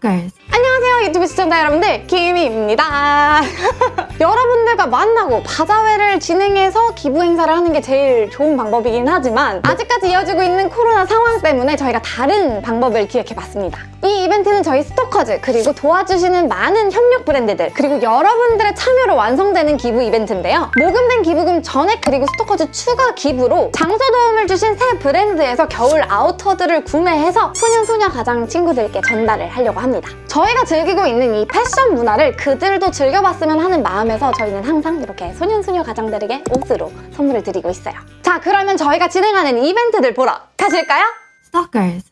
Stalkers. 안녕하세요 유튜브 시청자 여러분들 김희입니다 여러분들과 만나고 바자회를 진행해서 기부 행사를 하는 게 제일 좋은 방법이긴 하지만 아직까지 이어지고 있는 코로나 상황 때문에 저희가 다른 방법을 기획해봤습니다. 이 이벤트는 저희 스토커즈 그리고 도와주시는 많은 협력 브랜드들 그리고 여러분들의 참여로 완성되는 기부 이벤트인데요. 모금된 기부금 전액 그리고 스토커즈 추가 기부로 장소 도움을 주신 세 브랜드에서 겨울 아우터들을 구매해서 소년소녀 가장 친구들께 전달을 하려고 합니다. 저희가 즐기고 있는 이 패션 문화를 그들도 즐겨봤으면 하는 마음 에서 저희는 항상 이렇게 소년소녀 가장들에게 옷으로 선물을 드리고 있어요. 자, 그러면 저희가 진행하는 이벤트들 보러 가실까요? Stalkers.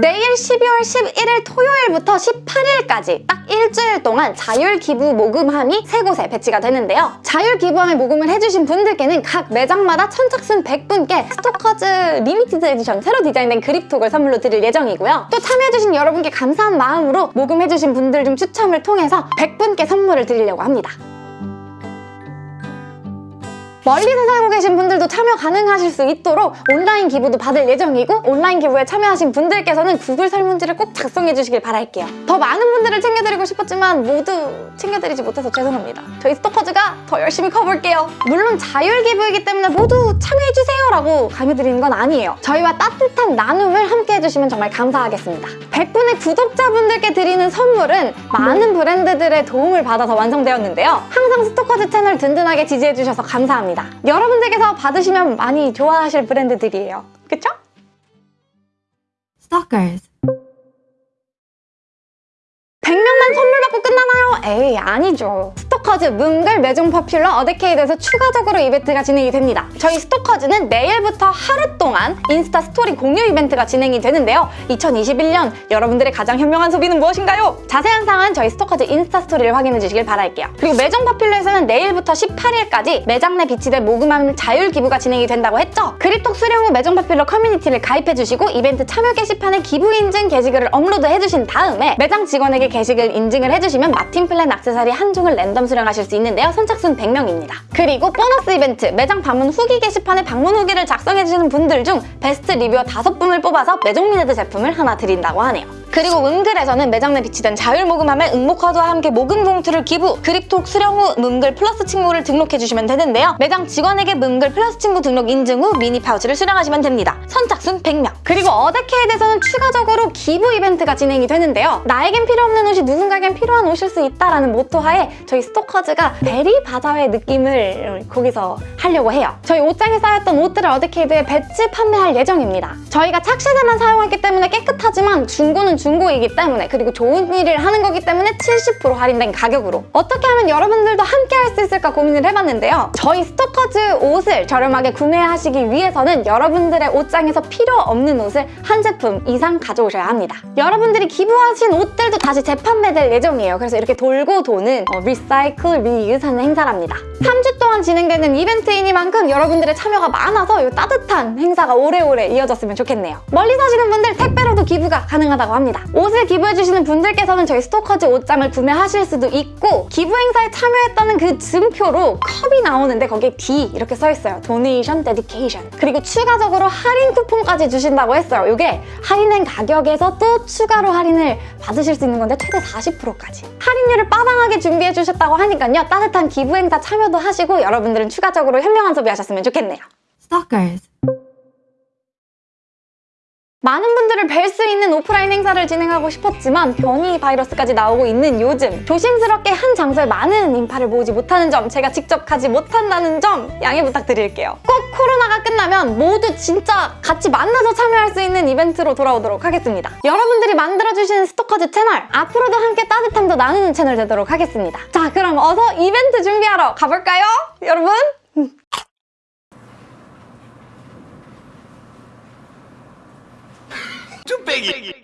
내일 12월 11일 토요일부터 18일까지 딱 일주일 동안 자율 기부 모금함이 세 곳에 배치가 되는데요. 자율 기부함에 모금을 해주신 분들께는 각 매장마다 선착순 100분께 스토커즈 limited edition 새로 디자인된 그립톡을 선물로 드릴 예정이고요. 또 참여해주신 여러분께 감사한 마음으로 모금해주신 분들 중 추첨을 통해서 100분께 선물을 드리려고 합니다. 멀리서 살고 계신 분들도 참여 가능하실 수 있도록 온라인 기부도 받을 예정이고 온라인 기부에 참여하신 분들께서는 구글 설문지를 꼭 작성해 주시길 바랄게요. 더 많은 분들을 챙겨드리고 싶었지만 모두 챙겨드리지 못해서 죄송합니다. 저희 스토커즈가 더 열심히 커볼게요. 물론 자율 기부이기 때문에 모두 참여해 주세요 라고 강요드리는 건 아니에요. 저희와 따뜻한 나눔을 함께 해주시면 정말 감사하겠습니다. 100분의 구독자분들께 드리는 선물은 많은 브랜드들의 도움을 받아서 완성되었는데요. 항상 스토커즈 채널 든든하게 지지해주셔서 감사합니다. 여러분들께서 받으시면 많이 좋아하실 브랜드들이에요. 그쵸? Stalkers. 100명만 선물 받고 끝나나요? 에이 아니죠. 스토커즈 문글 메종 퍼퓰러 어데케이드에서 추가적으로 이벤트가 진행이 됩니다. 저희 스토커즈는 내일부터 하루 동안 인스타 스토리 공유 이벤트가 진행이 되는데요. 2021년 여러분들의 가장 현명한 소비는 무엇인가요? 자세한 사항은 저희 스토커즈 인스타 스토리를 확인해 주시길 바랄게요. 그리고 메종 퍼퓰러에서는 내일부터 18일까지 매장 내 비치된 모금함 자율 기부가 진행이 된다고 했죠. 그립톡 수령 후 메종 퍼퓰러 커뮤니티를 가입해 주시고 이벤트 참여 게시판에 기부 인증 게시글을 업로드해 주신 다음에 매장 직원에게 게시글 인증을 해주시면 마틴 플랜 액세서리 한 종을 랜덤 수령하실 수 있는데요. 선착순 100명입니다. 그리고 보너스 이벤트 매장 방문 후기 게시판에 방문 후기를 작성해주시는 분들 중 best reviewer 5분을 뽑아서 메종 미네드 제품을 하나 드린다고 하네요. 그리고 문글에서는 매장 내 비치된 자율 모금함에 응모카드와 함께 모금 봉투를 기부, 그립톡 수령 후 문글 플러스 친구를 등록해주시면 되는데요. 매장 직원에게 문글 플러스 친구 등록 인증 후 미니 파우치를 수령하시면 됩니다. 선착순 100명. 그리고 어데케이드에서는 추가적으로 기부 이벤트가 진행이 되는데요. 나에겐 필요 없는 옷이 누군가에겐 필요한 옷일 수 있다라는 모토하에 저희 스토커즈가 베리 바자회 느낌을 거기서 하려고 해요. 저희 옷장에 쌓였던 옷들을 어데케이드에 배치 판매할 예정입니다. 저희가 착샷에만 사용했기 때문에 깨끗하지만 중고는 중고이기 때문에 그리고 좋은 일을 하는 거기 때문에 70% 할인된 가격으로 어떻게 하면 여러분들도 함께 할 수 있을까 고민을 해봤는데요. 저희 스토커즈 옷을 저렴하게 구매하시기 위해서는 여러분들의 옷장에서 필요 없는 옷을 한 제품 이상 가져오셔야 합니다. 여러분들이 기부하신 옷들도 다시 재판매될 예정이에요. 그래서 이렇게 돌고 도는 어, recycle, reuse하는 행사랍니다. 3주 동안 진행되는 이벤트이니만큼 여러분들의 참여가 많아서 이 따뜻한 행사가 오래오래 이어졌으면 좋겠네요. 멀리 사시는 분들 택배로도 기부가 가능하다고 합니다. 옷을 기부해주시는 분들께서는 저희 스토커즈 옷장을 구매하실 수도 있고 기부 행사에 참여했다는 그 증표로 컵이 나오는데 거기에 D 이렇게 써있어요. Donation Dedication. 그리고 추가적으로 할인 쿠폰까지 주신다고 했어요. 이게 할인된 가격에서 또 추가로 할인을 받으실 수 있는 건데 최대 40%까지. 할인율을 빠방하게 준비해 주셨다고 하니까요. 따뜻한 기부 행사 참여도 하시고 여러분들은 추가적으로 현명한 소비하셨으면 좋겠네요. Stalkers. 많은 분들을 뵐 수 있는 오프라인 행사를 진행하고 싶었지만 변이 바이러스까지 나오고 있는 요즘 조심스럽게 한 장소에 많은 인파를 모으지 못하는 점 제가 직접 가지 못한다는 점 양해 부탁드릴게요. 꼭 코로나가 끝나면 모두 진짜 같이 만나서 참여할 수 있는 이벤트로 돌아오도록 하겠습니다. 여러분들이 만들어주시는 스토커즈 채널 앞으로도 함께 따뜻함도 나누는 채널 되도록 하겠습니다. 자 그럼 어서 이벤트 준비하러 가볼까요? 여러분? 쭈빼기